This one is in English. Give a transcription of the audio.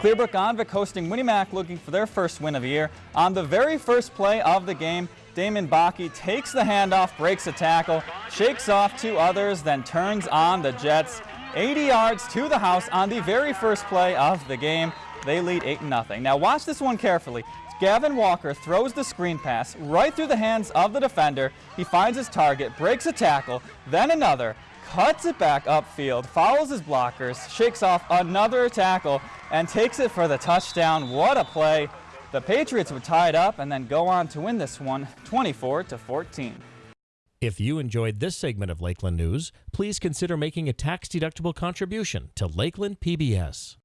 Clearbrook Gonvick hosting Winnie looking for their first win of the year. On the very first play of the game, Damon Baki takes the handoff, breaks a tackle, shakes off two others, then turns on the Jets. 80 yards to the house on the very first play of the game. They lead 8-0. Now watch this one carefully. Gavin Walker throws the screen pass right through the hands of the defender. He finds his target, breaks a tackle, then another, cuts it back upfield, follows his blockers, shakes off another tackle, and takes it for the touchdown. What a play. The Patriots would tie it up and then go on to win this one 24 to 14. If you enjoyed this segment of Lakeland News, please consider making a tax-deductible contribution to Lakeland PBS.